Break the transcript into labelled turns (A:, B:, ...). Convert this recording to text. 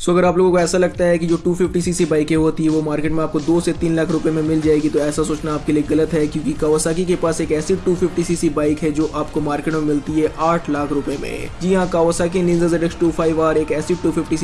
A: सो अगर आप लोगों को ऐसा लगता है कि जो 250 सीसी बाइकें होती है, वो मार्केट में आपको दो से तीन लाख रुपए में मिल जाएगी तो ऐसा सोचना आपके लिए गलत है, क्योंकि कावासाकी के पास एक ऐसी 250 सीसी बाइक है जो आपको मार्केट में मिलती है आठ लाख रुपए में। जी हाँ कावासाकी निंजा ZX25R एक ऐसी 250